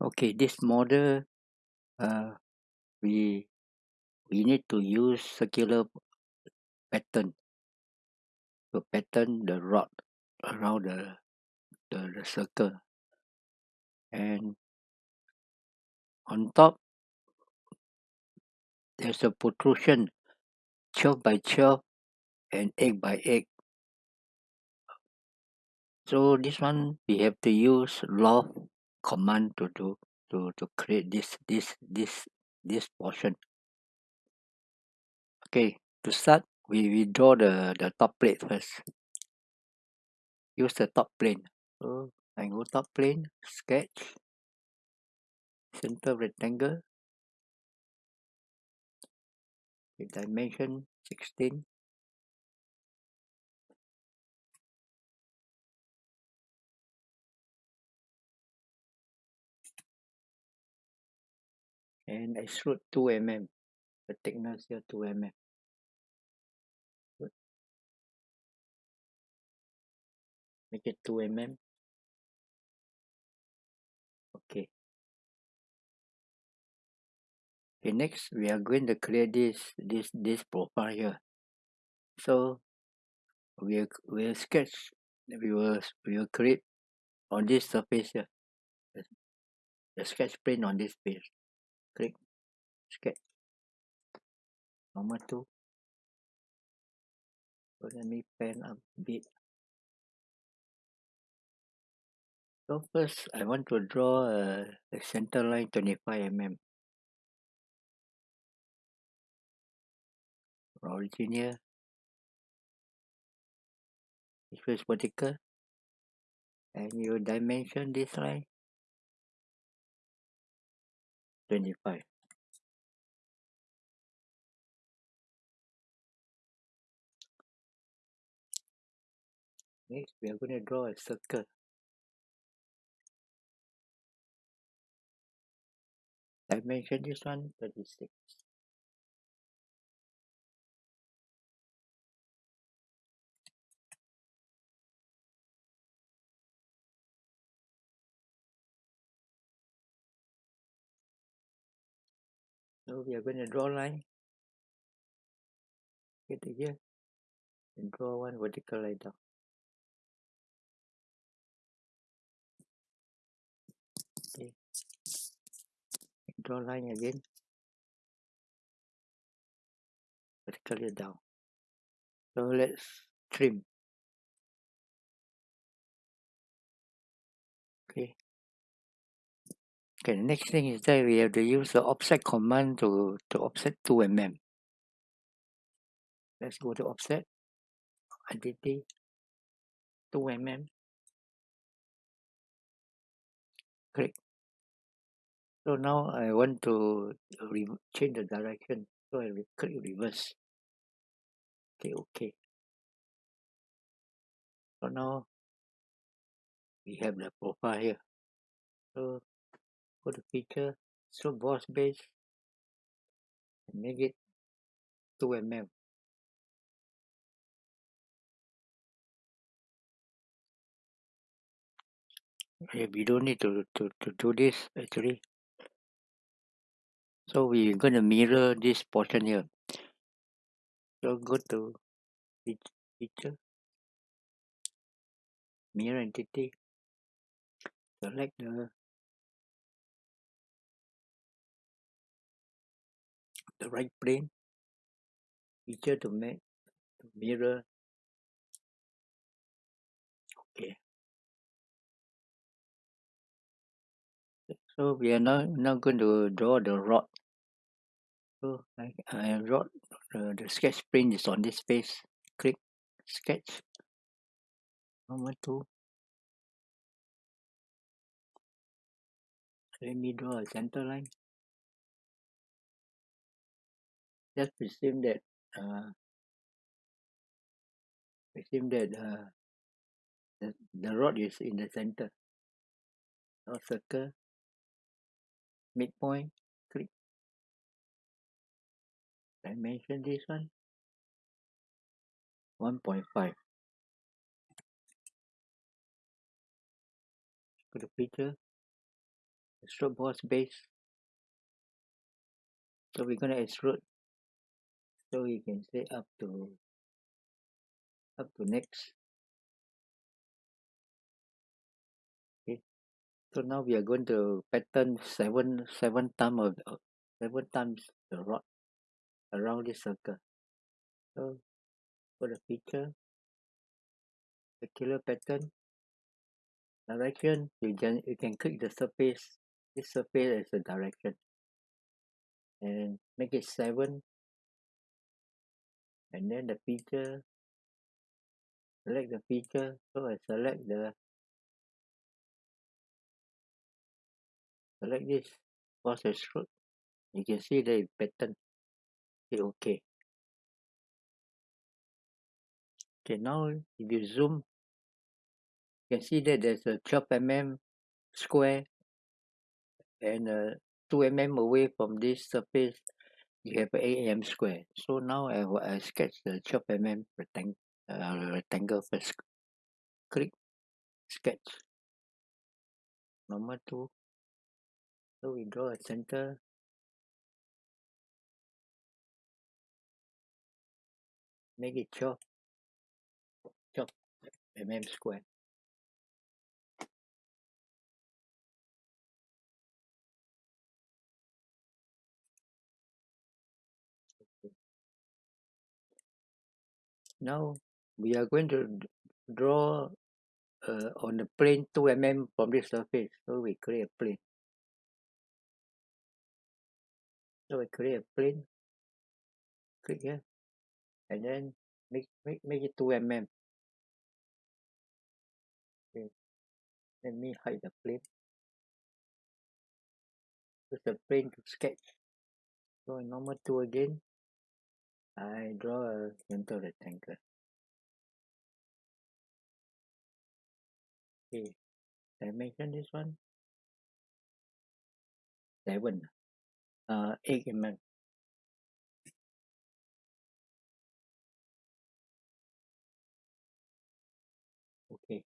Okay, this model, uh, we we need to use circular pattern. To pattern the rod around the the, the circle. And on top there's a protrusion 12 by 12 and 8 by 8 so this one we have to use loft command to do to to create this this this this portion. Okay to start we we draw the the top plate first. Use the top plane. So I go top plane sketch center rectangle. Dimension 16 and extrude 2 mm the thickness here 2 mm Good. make it 2 mm okay. Okay next we are going to clear this this this profile here. So we'll we'll sketch. We will we will create on this surface here. The sketch plane on this page click sketch normal to so let me pen up a bit so first I want to draw a, a center line 25 mm origin here it is vertical and you dimension this line 25 next we are going to draw a circle. Dimension this one 36 so we are going to draw line. Get to here and draw one vertical line down okay. Draw line again. Vertically down. So let's trim okay the next thing is that we have to use the offset command to to offset 2 mm. Let's go to offset entity 2 mm. Click. So now I want to re change the direction so I will click reverse. Okay okay. So now we have the profile here. So go to feature so boss base and make it 2 mm we don't need to, to, to do this actually. So we're going to mirror this portion here. So go to feature mirror entity select the the right plane feature to make to mirror. Okay. So we are now now going to draw the rod. So I, I wrote uh, the sketch plane is on this face. Click sketch. Number two. Let me draw a center line just presume that uh, presume that uh, the, the rod is in the center. Now circle midpoint click. Dimension this one. 1.5 go to picture. Extrude boss base. So we're gonna extrude so you can say up to up to next. Okay so now we are going to pattern seven seven times of seven times the rod around this circle. So for the feature circular pattern direction you can you can click the surface. This surface as a direction. And make it seven and then the feature select the feature. So I select the select this boss extrude you can see the pattern. Say okay. Okay now if you zoom you can see that there's a 12 mm square and uh, 2 mm away from this surface you have 8 mm square. So now I will I sketch the 12 mm rectangle uh, rectangle first. Click sketch. Normal to. So we draw a center. Make it 12 12 mm square now we are going to draw uh, on the plane 2 mm from this surface. So we create a plane. So we create a plane. Click here. And then make make, make it 2 mm okay. Let me hide the plane. Use the plane to sketch. So normal tool again I draw a center rectangle. Okay dimension this one? 7 uh 8 mm okay.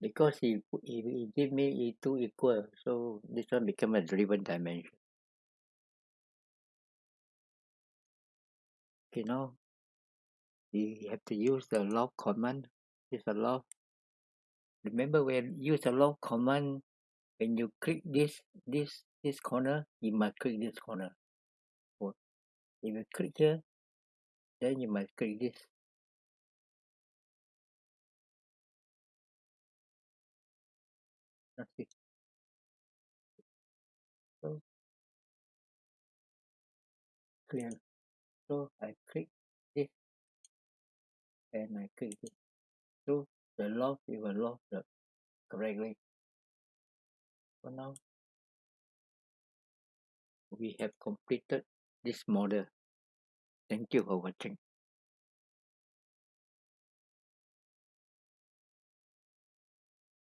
Because he he, he give me e two equal so this one become a driven dimension okay know you have to use the loft command use the loft remember when use the loft command when you click this this this corner you must click this corner. If you click here then you must click this. Okay clear so I click this. And I click this. So the loss it will loft the correctly. For now we have completed this model. Thank you for watching